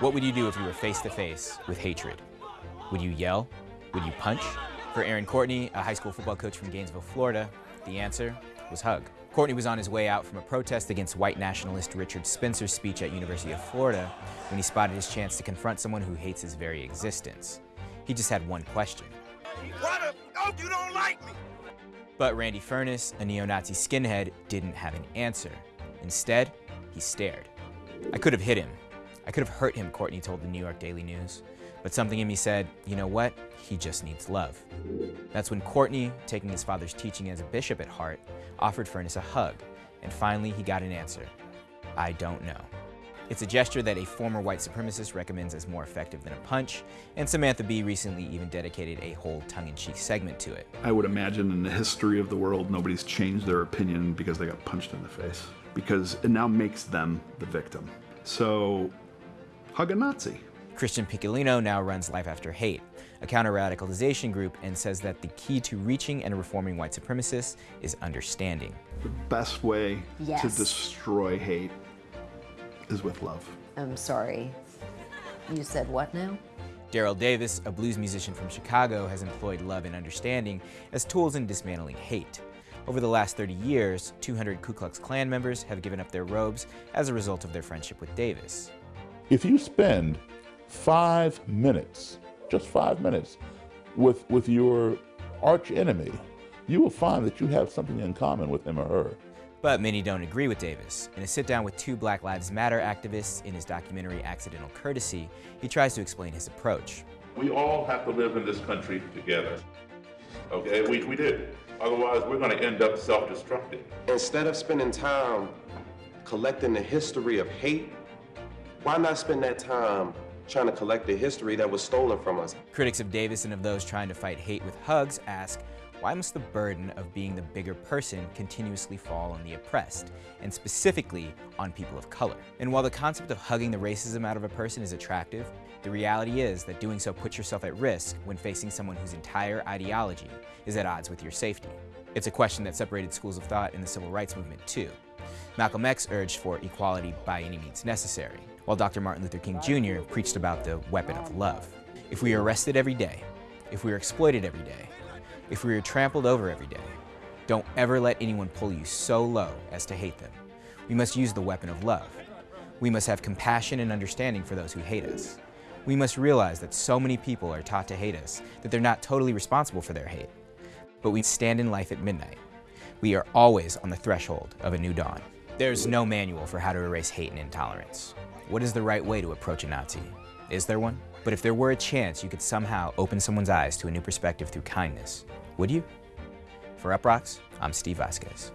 What would you do if you were face to face with hatred? Would you yell? Would you punch? For Aaron Courtney, a high school football coach from Gainesville, Florida, the answer was hug. Courtney was on his way out from a protest against white nationalist Richard Spencer's speech at University of Florida when he spotted his chance to confront someone who hates his very existence. He just had one question. What if oh, you don't like me? But Randy Furniss, a neo-Nazi skinhead, didn't have an answer. Instead, he stared. I could have hit him. I could have hurt him, Courtney told the New York Daily News. But something in me said, you know what? He just needs love. That's when Courtney, taking his father's teaching as a bishop at heart, offered Furniss a hug, and finally he got an answer. I don't know. It's a gesture that a former white supremacist recommends as more effective than a punch, and Samantha Bee recently even dedicated a whole tongue-in-cheek segment to it. I would imagine in the history of the world, nobody's changed their opinion because they got punched in the face, because it now makes them the victim. So, hug a Nazi. Christian Picciolini now runs Life After Hate, a counter-radicalization group, and says that the key to reaching and reforming white supremacists is understanding. The best way Yes. to destroy hate is with love. I'm sorry. You said what now? Daryl Davis, a blues musician from Chicago, has employed love and understanding as tools in dismantling hate. Over the last 30 years, 200 Ku Klux Klan members have given up their robes as a result of their friendship with Davis. If you spend five minutes, just five minutes, with, with your arch enemy, you will find that you have something in common with him or her. But many don't agree with Davis. In a sit-down with two Black Lives Matter activists in his documentary Accidental Courtesy, he tries to explain his approach. We all have to live in this country together. Okay, we, we do. Otherwise, we're going to end up self-destructing. Instead of spending time collecting the history of hate, why not spend that time trying to collect the history that was stolen from us? Critics of Davis and of those trying to fight hate with hugs ask, why must the burden of being the bigger person continuously fall on the oppressed, and specifically on people of color? And while the concept of hugging the racism out of a person is attractive, the reality is that doing so puts yourself at risk when facing someone whose entire ideology is at odds with your safety. It's a question that separated schools of thought in the civil rights movement too. Malcolm X urged for equality by any means necessary, while Dr. Martin Luther King Jr. preached about the weapon of love. If we are arrested every day, if we are exploited every day, if we are trampled over every day, don't ever let anyone pull you so low as to hate them. We must use the weapon of love. We must have compassion and understanding for those who hate us. We must realize that so many people are taught to hate us that they're not totally responsible for their hate. But we stand in life at midnight. We are always on the threshold of a new dawn. There's no manual for how to erase hate and intolerance. What is the right way to approach a Nazi? Is there one? But if there were a chance you could somehow open someone's eyes to a new perspective through kindness, would you? For Uproxx, I'm Steve Vasquez.